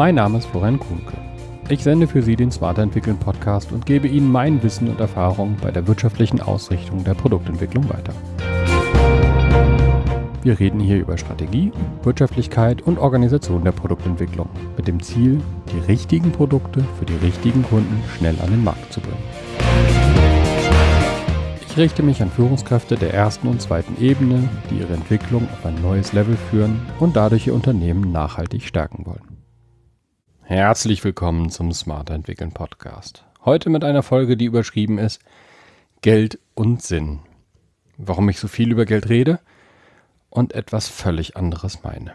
Mein Name ist Florian Kuhnke. Ich sende für Sie den Smarter Entwickeln Podcast und gebe Ihnen mein Wissen und Erfahrung bei der wirtschaftlichen Ausrichtung der Produktentwicklung weiter. Wir reden hier über Strategie, Wirtschaftlichkeit und Organisation der Produktentwicklung mit dem Ziel, die richtigen Produkte für die richtigen Kunden schnell an den Markt zu bringen. Ich richte mich an Führungskräfte der ersten und zweiten Ebene, die ihre Entwicklung auf ein neues Level führen und dadurch ihr Unternehmen nachhaltig stärken wollen. Herzlich willkommen zum Smarter Entwickeln Podcast. Heute mit einer Folge, die überschrieben ist Geld und Sinn. Warum ich so viel über Geld rede? und etwas völlig anderes meine.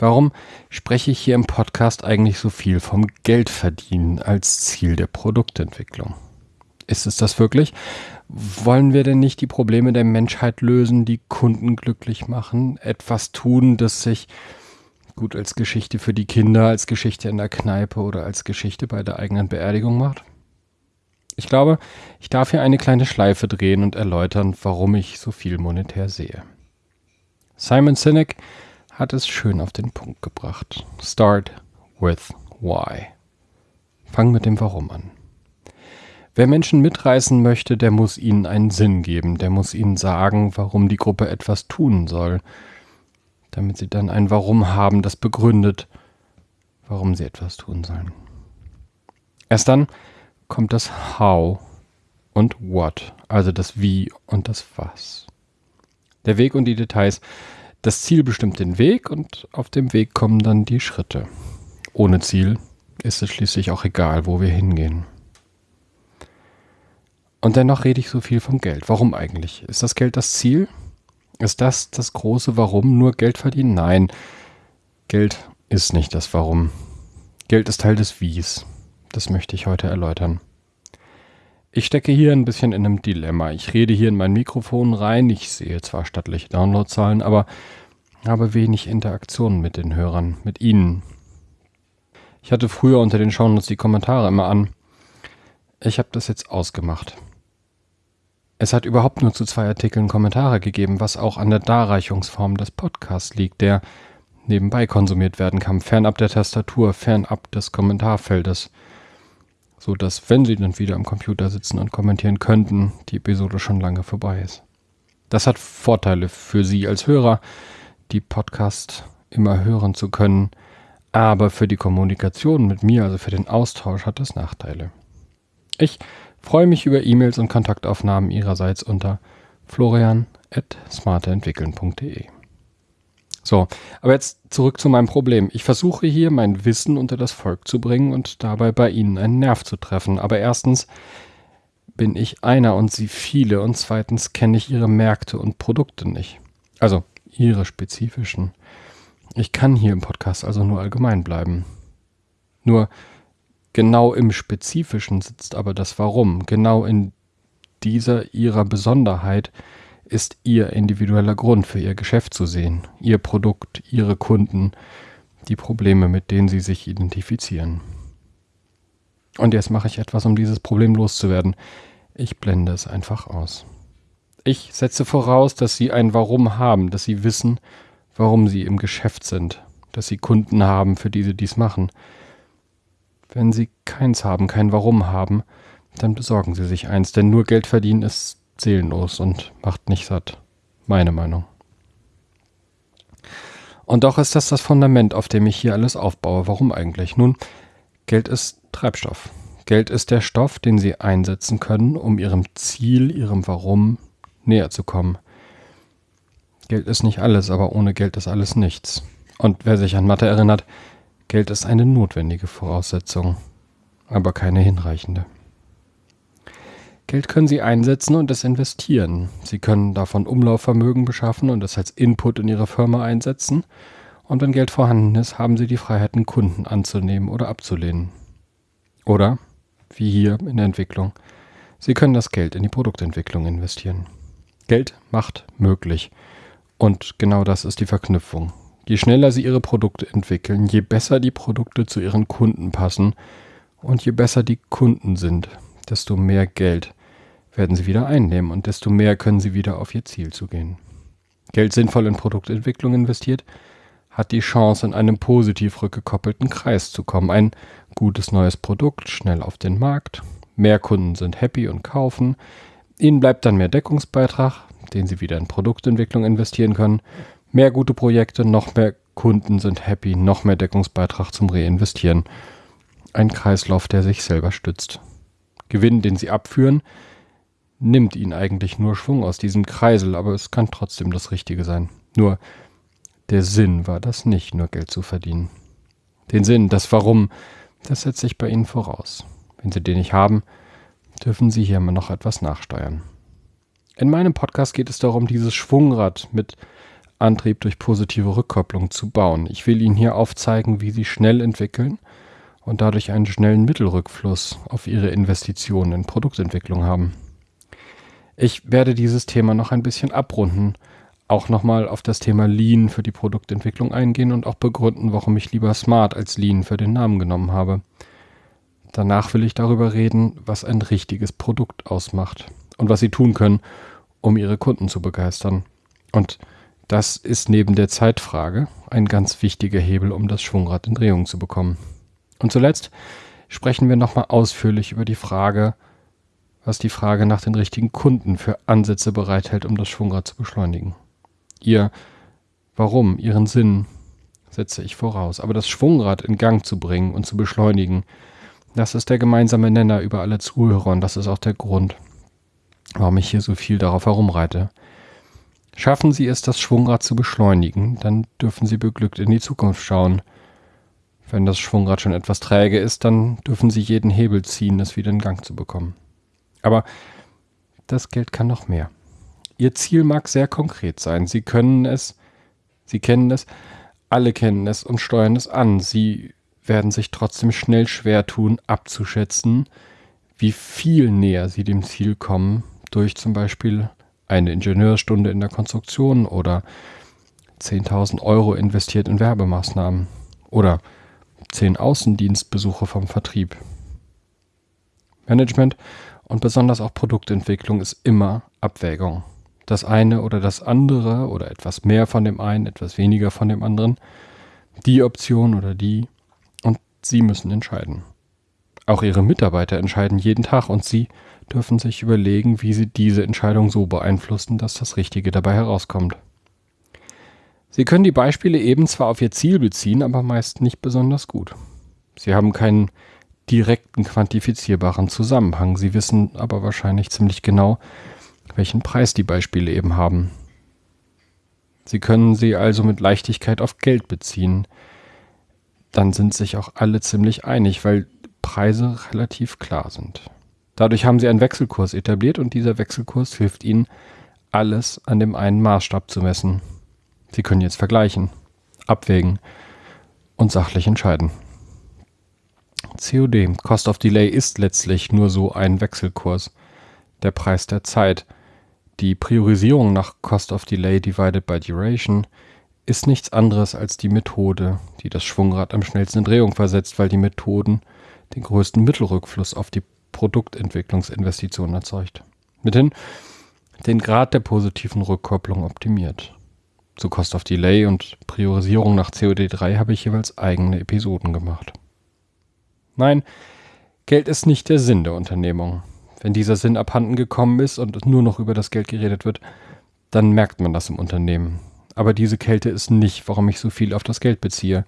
Warum spreche ich hier im Podcast eigentlich so viel vom Geldverdienen als Ziel der Produktentwicklung? Ist es das wirklich? Wollen wir denn nicht die Probleme der Menschheit lösen, die Kunden glücklich machen, etwas tun, das sich gut als Geschichte für die Kinder, als Geschichte in der Kneipe oder als Geschichte bei der eigenen Beerdigung macht? Ich glaube, ich darf hier eine kleine Schleife drehen und erläutern, warum ich so viel monetär sehe. Simon Sinek hat es schön auf den Punkt gebracht. Start with why. Fang mit dem Warum an. Wer Menschen mitreißen möchte, der muss ihnen einen Sinn geben, der muss ihnen sagen, warum die Gruppe etwas tun soll, damit sie dann ein Warum haben, das begründet, warum sie etwas tun sollen. Erst dann kommt das How und What, also das Wie und das Was. Der Weg und die Details. Das Ziel bestimmt den Weg und auf dem Weg kommen dann die Schritte. Ohne Ziel ist es schließlich auch egal, wo wir hingehen. Und dennoch rede ich so viel vom Geld. Warum eigentlich? Ist das Geld das Ziel? Ist das das große Warum? Nur Geld verdienen? Nein. Geld ist nicht das Warum. Geld ist Teil des Wies. Das möchte ich heute erläutern. Ich stecke hier ein bisschen in einem Dilemma. Ich rede hier in mein Mikrofon rein. Ich sehe zwar stattliche Downloadzahlen, aber habe wenig Interaktion mit den Hörern, mit Ihnen. Ich hatte früher unter den Shownotes die Kommentare immer an. Ich habe das jetzt ausgemacht. Es hat überhaupt nur zu zwei Artikeln Kommentare gegeben, was auch an der Darreichungsform des Podcasts liegt, der nebenbei konsumiert werden kann, fernab der Tastatur, fernab des Kommentarfeldes so dass, wenn Sie dann wieder am Computer sitzen und kommentieren könnten, die Episode schon lange vorbei ist. Das hat Vorteile für Sie als Hörer, die Podcast immer hören zu können, aber für die Kommunikation mit mir, also für den Austausch, hat das Nachteile. Ich freue mich über E-Mails und Kontaktaufnahmen Ihrerseits unter florian.smarterentwickeln.de. So, aber jetzt zurück zu meinem Problem. Ich versuche hier mein Wissen unter das Volk zu bringen und dabei bei Ihnen einen Nerv zu treffen. Aber erstens bin ich einer und Sie viele und zweitens kenne ich Ihre Märkte und Produkte nicht. Also Ihre spezifischen. Ich kann hier im Podcast also nur allgemein bleiben. Nur genau im Spezifischen sitzt aber das Warum. Genau in dieser Ihrer Besonderheit ist Ihr individueller Grund für Ihr Geschäft zu sehen, Ihr Produkt, Ihre Kunden, die Probleme, mit denen Sie sich identifizieren. Und jetzt mache ich etwas, um dieses Problem loszuwerden. Ich blende es einfach aus. Ich setze voraus, dass Sie ein Warum haben, dass Sie wissen, warum Sie im Geschäft sind, dass Sie Kunden haben, für die Sie dies machen. Wenn Sie keins haben, kein Warum haben, dann besorgen Sie sich eins, denn nur Geld verdienen ist seelenlos und macht nicht satt. Meine Meinung. Und doch ist das das Fundament, auf dem ich hier alles aufbaue. Warum eigentlich? Nun, Geld ist Treibstoff. Geld ist der Stoff, den Sie einsetzen können, um Ihrem Ziel, Ihrem Warum näher zu kommen. Geld ist nicht alles, aber ohne Geld ist alles nichts. Und wer sich an Mathe erinnert, Geld ist eine notwendige Voraussetzung, aber keine hinreichende. Geld können Sie einsetzen und es investieren. Sie können davon Umlaufvermögen beschaffen und es als Input in Ihre Firma einsetzen. Und wenn Geld vorhanden ist, haben Sie die Freiheiten, Kunden anzunehmen oder abzulehnen. Oder, wie hier in der Entwicklung, Sie können das Geld in die Produktentwicklung investieren. Geld macht möglich. Und genau das ist die Verknüpfung. Je schneller Sie Ihre Produkte entwickeln, je besser die Produkte zu Ihren Kunden passen und je besser die Kunden sind, desto mehr Geld werden sie wieder einnehmen und desto mehr können sie wieder auf ihr Ziel zugehen. Geld sinnvoll in Produktentwicklung investiert hat die Chance, in einem positiv rückgekoppelten Kreis zu kommen. Ein gutes neues Produkt, schnell auf den Markt, mehr Kunden sind happy und kaufen, ihnen bleibt dann mehr Deckungsbeitrag, den sie wieder in Produktentwicklung investieren können, mehr gute Projekte, noch mehr Kunden sind happy, noch mehr Deckungsbeitrag zum Reinvestieren. Ein Kreislauf, der sich selber stützt. Gewinn, den sie abführen, nimmt ihnen eigentlich nur Schwung aus diesem Kreisel, aber es kann trotzdem das Richtige sein. Nur der Sinn war das nicht, nur Geld zu verdienen. Den Sinn, das Warum, das setze ich bei Ihnen voraus. Wenn Sie den nicht haben, dürfen Sie hier mal noch etwas nachsteuern. In meinem Podcast geht es darum, dieses Schwungrad mit Antrieb durch positive Rückkopplung zu bauen. Ich will Ihnen hier aufzeigen, wie Sie schnell entwickeln und dadurch einen schnellen Mittelrückfluss auf Ihre Investitionen in Produktentwicklung haben. Ich werde dieses Thema noch ein bisschen abrunden auch nochmal auf das Thema Lean für die Produktentwicklung eingehen und auch begründen, warum ich lieber Smart als Lean für den Namen genommen habe. Danach will ich darüber reden, was ein richtiges Produkt ausmacht und was Sie tun können, um Ihre Kunden zu begeistern. Und das ist neben der Zeitfrage ein ganz wichtiger Hebel, um das Schwungrad in Drehung zu bekommen. Und zuletzt sprechen wir nochmal ausführlich über die Frage, was die Frage nach den richtigen Kunden für Ansätze bereithält, um das Schwungrad zu beschleunigen. Ihr Warum, ihren Sinn setze ich voraus. Aber das Schwungrad in Gang zu bringen und zu beschleunigen, das ist der gemeinsame Nenner über alle Zuhörer und das ist auch der Grund, warum ich hier so viel darauf herumreite. Schaffen Sie es, das Schwungrad zu beschleunigen, dann dürfen Sie beglückt in die Zukunft schauen. Wenn das Schwungrad schon etwas träge ist, dann dürfen Sie jeden Hebel ziehen, es wieder in Gang zu bekommen. Aber das Geld kann noch mehr. Ihr Ziel mag sehr konkret sein. Sie können es, Sie kennen es, alle kennen es und steuern es an. Sie werden sich trotzdem schnell schwer tun, abzuschätzen, wie viel näher Sie dem Ziel kommen, durch zum Beispiel eine Ingenieurstunde in der Konstruktion oder 10.000 Euro investiert in Werbemaßnahmen oder 10 Außendienstbesuche vom Vertrieb. Management und besonders auch Produktentwicklung ist immer Abwägung das eine oder das andere oder etwas mehr von dem einen, etwas weniger von dem anderen, die Option oder die und Sie müssen entscheiden. Auch Ihre Mitarbeiter entscheiden jeden Tag und Sie dürfen sich überlegen, wie Sie diese Entscheidung so beeinflussen, dass das Richtige dabei herauskommt. Sie können die Beispiele eben zwar auf Ihr Ziel beziehen, aber meist nicht besonders gut. Sie haben keinen direkten quantifizierbaren Zusammenhang. Sie wissen aber wahrscheinlich ziemlich genau, welchen Preis die Beispiele eben haben. Sie können sie also mit Leichtigkeit auf Geld beziehen. Dann sind sich auch alle ziemlich einig, weil Preise relativ klar sind. Dadurch haben sie einen Wechselkurs etabliert und dieser Wechselkurs hilft ihnen, alles an dem einen Maßstab zu messen. Sie können jetzt vergleichen, abwägen und sachlich entscheiden. COD, Cost of Delay, ist letztlich nur so ein Wechselkurs, der Preis der Zeit – die Priorisierung nach Cost of Delay divided by Duration ist nichts anderes als die Methode, die das Schwungrad am schnellsten in Drehung versetzt, weil die Methoden den größten Mittelrückfluss auf die Produktentwicklungsinvestitionen erzeugt. Mithin den Grad der positiven Rückkopplung optimiert. Zu Cost of Delay und Priorisierung nach COD3 habe ich jeweils eigene Episoden gemacht. Nein, Geld ist nicht der Sinn der Unternehmung. Wenn dieser Sinn abhanden gekommen ist und nur noch über das Geld geredet wird, dann merkt man das im Unternehmen. Aber diese Kälte ist nicht, warum ich so viel auf das Geld beziehe.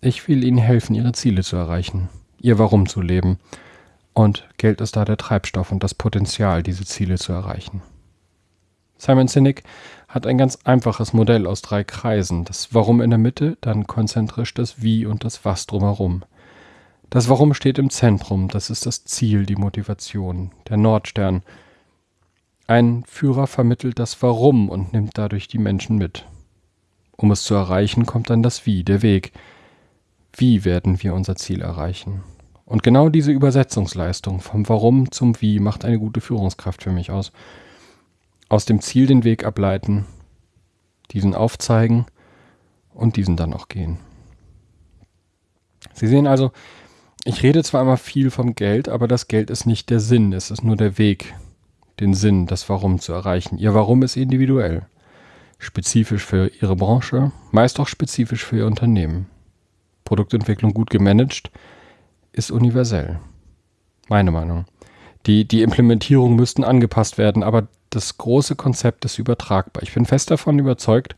Ich will Ihnen helfen, Ihre Ziele zu erreichen, Ihr Warum zu leben. Und Geld ist da der Treibstoff und das Potenzial, diese Ziele zu erreichen. Simon Sinek hat ein ganz einfaches Modell aus drei Kreisen. Das Warum in der Mitte, dann konzentrisch das Wie und das Was drumherum. Das Warum steht im Zentrum, das ist das Ziel, die Motivation, der Nordstern. Ein Führer vermittelt das Warum und nimmt dadurch die Menschen mit. Um es zu erreichen, kommt dann das Wie, der Weg. Wie werden wir unser Ziel erreichen? Und genau diese Übersetzungsleistung vom Warum zum Wie macht eine gute Führungskraft für mich aus. Aus dem Ziel den Weg ableiten, diesen aufzeigen und diesen dann auch gehen. Sie sehen also, ich rede zwar immer viel vom Geld, aber das Geld ist nicht der Sinn, es ist nur der Weg, den Sinn, das Warum zu erreichen. Ihr Warum ist individuell. spezifisch für ihre Branche, meist auch spezifisch für ihr Unternehmen. Produktentwicklung gut gemanagt ist universell. Meine Meinung. Die, die Implementierung müssten angepasst werden, aber das große Konzept ist übertragbar. Ich bin fest davon überzeugt,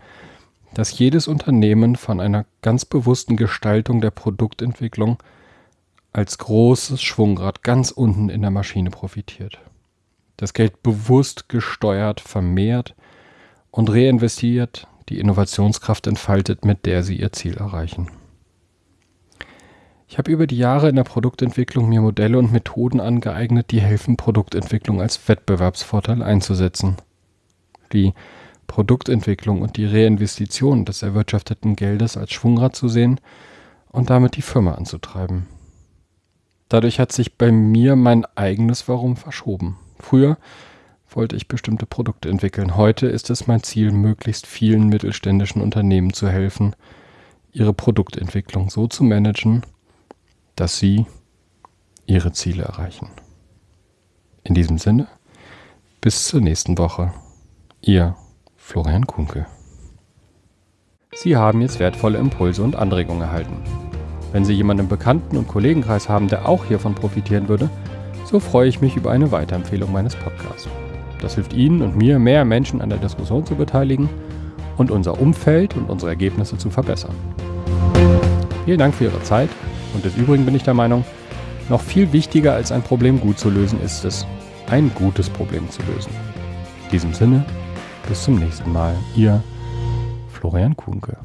dass jedes Unternehmen von einer ganz bewussten Gestaltung der Produktentwicklung als großes Schwungrad ganz unten in der Maschine profitiert. Das Geld bewusst gesteuert, vermehrt und reinvestiert, die Innovationskraft entfaltet, mit der sie ihr Ziel erreichen. Ich habe über die Jahre in der Produktentwicklung mir Modelle und Methoden angeeignet, die helfen, Produktentwicklung als Wettbewerbsvorteil einzusetzen. Die Produktentwicklung und die Reinvestition des erwirtschafteten Geldes als Schwungrad zu sehen und damit die Firma anzutreiben. Dadurch hat sich bei mir mein eigenes Warum verschoben. Früher wollte ich bestimmte Produkte entwickeln. Heute ist es mein Ziel, möglichst vielen mittelständischen Unternehmen zu helfen, ihre Produktentwicklung so zu managen, dass sie ihre Ziele erreichen. In diesem Sinne, bis zur nächsten Woche. Ihr Florian Kunke. Sie haben jetzt wertvolle Impulse und Anregungen erhalten. Wenn Sie jemanden im Bekannten- und Kollegenkreis haben, der auch hiervon profitieren würde, so freue ich mich über eine Weiterempfehlung meines Podcasts. Das hilft Ihnen und mir, mehr Menschen an der Diskussion zu beteiligen und unser Umfeld und unsere Ergebnisse zu verbessern. Vielen Dank für Ihre Zeit und des Übrigen bin ich der Meinung, noch viel wichtiger als ein Problem gut zu lösen ist es, ein gutes Problem zu lösen. In diesem Sinne, bis zum nächsten Mal. Ihr Florian Kuhnke.